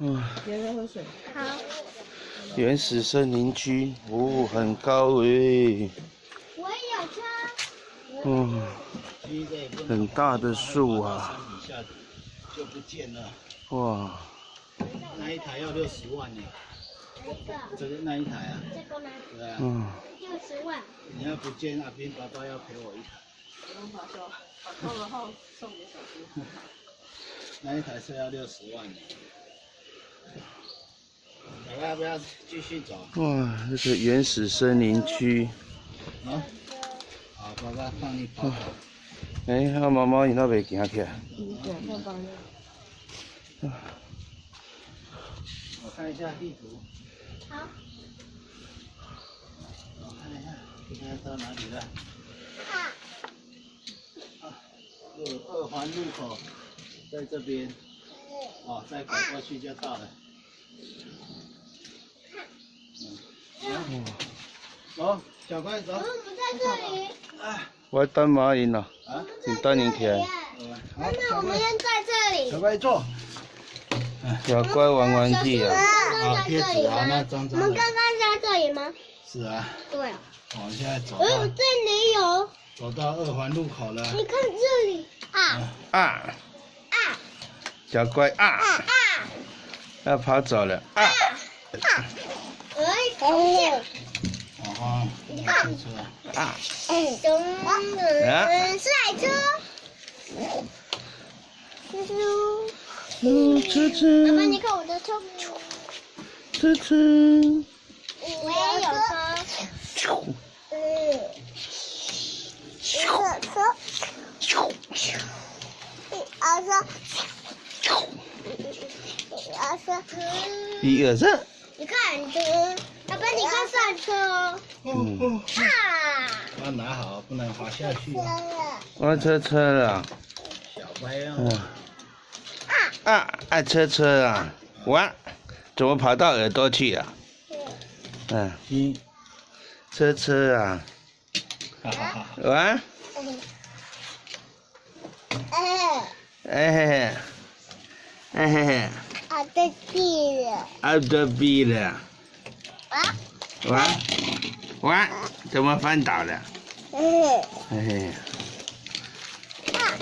嗯，别再喝水。好，原始森林区，哦，很高诶，我也有车。嗯，很大的树啊，就不见了。哇，那一台要六十万呢，哪一个？这个那一台啊，这个吗？对啊，嗯，六十万。你要不见阿斌爸爸要赔我一台，不用发笑，把扣了后送给小猪。那一台车要六十万呢。不要继续走？哇，这个原始森林区，啊？好，爸爸放你跑跑。哎，啊，妈妈你那边行起来。我看一下地图，好，我看一下，现在到哪里了？啊，二二环路口，在这边。哦，再拐过去就到了。嗯，走，小乖走我。们在这里。我等马因了，啊，你等你起来，妈妈，我们先在这里。小乖坐。小乖玩玩具啊，啊，贴纸啊，那脏脏的。我们刚刚在这里吗？是啊，对啊。我们现在走哎，这里有，走到二环路口了。你看这里啊啊，啊小乖啊，啊！要跑走了啊，哦哈，你看车。啊，熊人是海车。啾啾。嗯，车爸爸，你，看我的车。车车，我也有车。嗯。一个车。一二三。一二二三，你看这个，爸爸，你快上车哦。嗯，啊！要拿好，不能滑下去啊。我车车了，小乖哦。嗯，啊，爱车车啊，哇，怎么跑到耳朵去了？嗯，一，车车啊，哈哈哈。哇，哎，哎嘿嘿，哎嘿嘿，我的地了。out the b 了，啊？哇，哇，怎么翻倒了？嗯。嘿嘿，啊！